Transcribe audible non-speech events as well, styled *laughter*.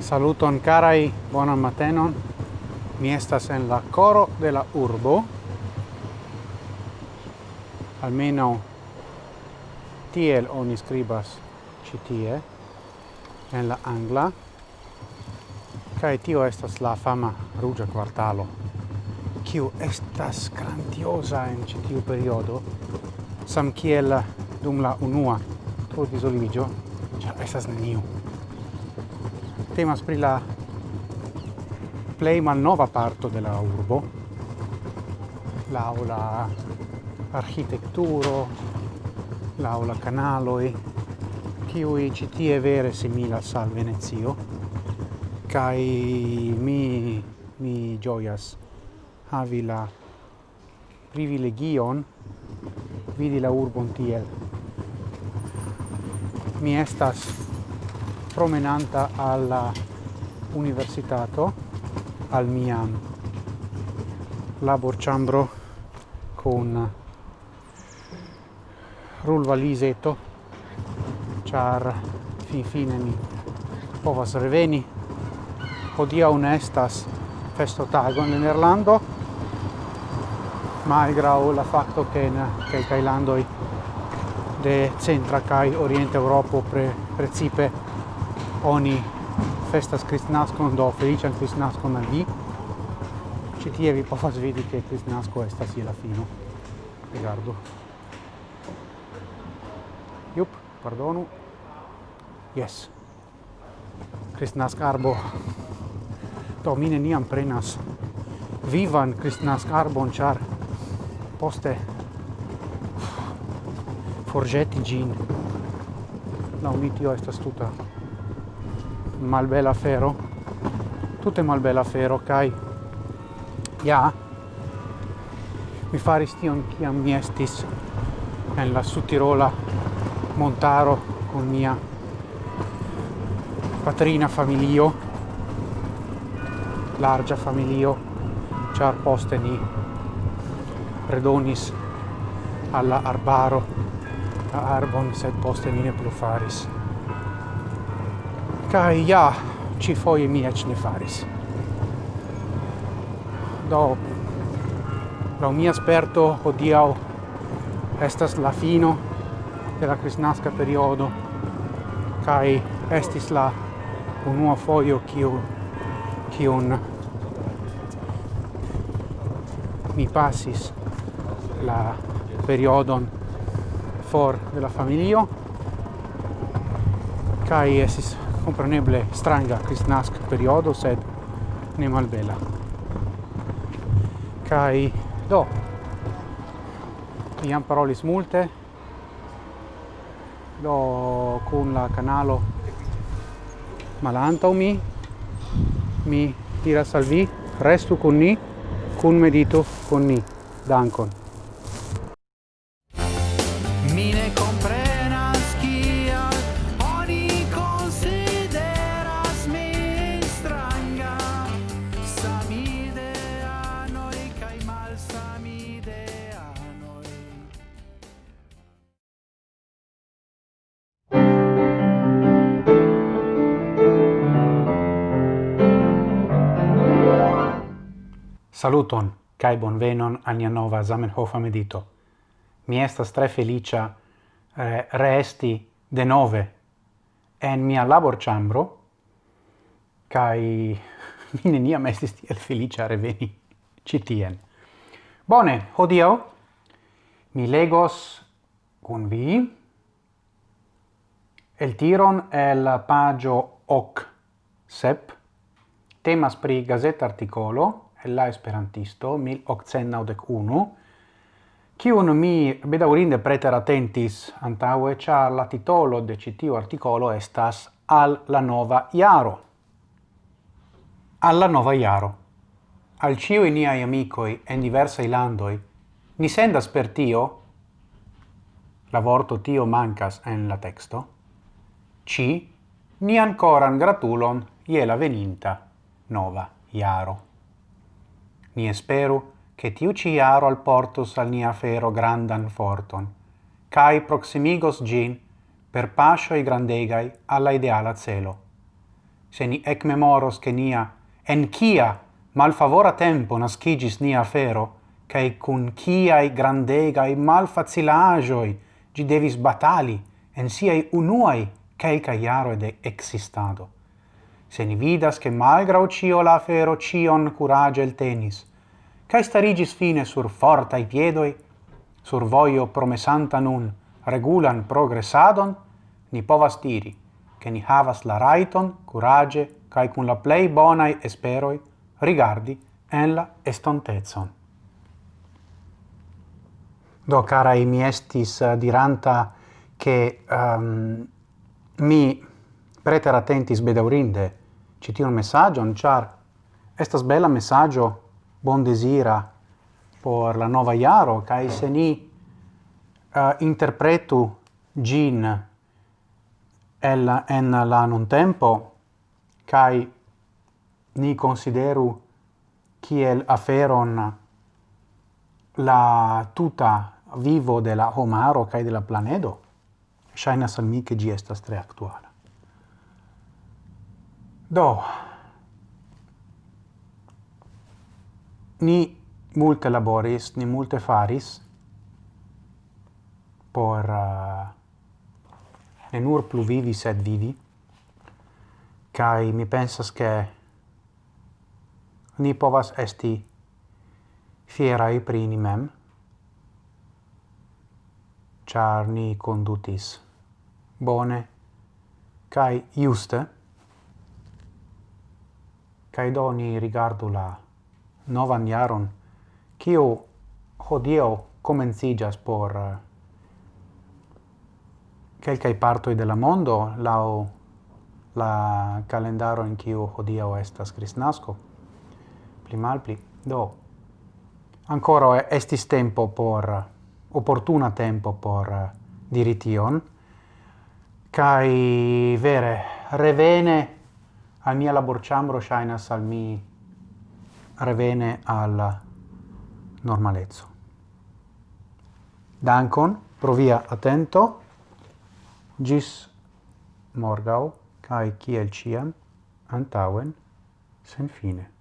Saluton carai, buonan matenon. Mi estas en la coro de la urbo. Almeno tiel oni scribas citie en la angla. Cae tio estas la fama rugia quartalo kiu estas grandiosa en ĉi tiu periodo. Samkiel dum la unua tro disoliĝo ĉar estas neniu. Temas pri la plej malnova parto de la urbo. Laŭ la arĥitekturo laŭ la kanaloj kiuj ĉi tie vere similas al Venecio. Kaj mi mi gioias havi la privilegion vidi la urbon tiel. Mi estas promenanta alla universitato, al mia labor chambro con rul valiseto, char fin fine mi povas reveni. Odia ne estas festotago en Nederlando, malgrau la facto che in che Thailandoi de centra kai oriente Europa pre precipe oni festas kristnaskon do feliĉan kristnaskon al vi. Ci tie vi povas vidi che kristnasko estas je la fino. Rigardu. Jup pardonu. Yes. Jes kristnaskarbo do mine niam prenas vivan christmas carbon char poste forgetti gin. La unitio estas tuta malbela fero tutte malbela fero kai ja mi faris tion kiam mi estis en la sutirola montaro con mia patrina familio larga familio char poste ni redonis alla arbaro a arbon sed poste mi ne plu faris. Kai ja ci foie mi ec ne faris. Do la mia sperto odiau estas la fino de la crisnasca periodo kai estis la unua foio kiu kiun mi pasis la periodon for de la familio. Kai esis compreneble stranga kristnask periodo sed ne malbela. Kai do iam parolis multe do kun la canalo malanta mi mi tira salvi restu con ni con medito con ni. Dankon. Saluton, cae bonvenon alia nova Zamenhofa medito. Mi estas tre felicia eh, reesti de nove en mia labor chambro, cae *laughs* mi neniam estis tiel felicia reveni citien. Bone, hodio mi legos cun vi el tiron el pagio hoc sep, temas pri gazet articolo, la esperantisto 1891, Kiun mi bedaurinde preteratentis antaue, char la titolo de citiu articolo estas al la nova iaro. Alla nova iaro. Al ciui niai amicoi en diversai landoi, ni sendas per tio, la vorto tio mancas en la texto, ci ni ancora gratulon iela la veninta nova iaro. Ni espero che tiu ci iaro alportos al nia fero grandan forton, cae proximigos gin per pascioi grandegai alla ideala celo. Se ni ec memoros che nia, en cia malfavora tempo nascigis nia fero, cae cun ciai grandegai malfacilagioi gi devis batali en siai unuai caica iaro de existado se ni vidas che malgrau cio la fero cion curagel tenis, cae starigis fine sur fortai piedoi, sur voio promesanta nun regulan progressadon, ni povas diri, che ni havas la raiton, curage, cae cun la plei bonai esperoi, rigardi en la estontezon. Do, carai, mi estis uh, diranta che um, mi preter attentis bedaurinde ci messaggio, messagion, char estas bella messaggio bon desira por la nova iaro, cae se ni uh, interpretu gin el, en la non tempo, cae ni consideru kiel aferon la tuta vivo de la homaro cae de la planedo, shainas al mi che gi estas tre actual. Do, ni multe laboris, ni multe faris por uh, ne nur plu vivi, sed vivi, Kai mi pensas che ni povas esti fierai pri ni mem, char ni condutis bone, kai juste, Kaj doni rigardu la novan jaron, kiu hodio komenciĝas por uh, kelkaj partoj de la mondo laŭ la calendaro en kiu hodio estas Kristnasko. Pli malpli do ancora estis tempo por eh, opportuna tempo por eh, dirition. Kai vere revene al mia laborĉambro ŝajnas al mi revene al normalezzo. Dankon provia attento. Gis morgau, cae ciel ciam, antauen, sen fine.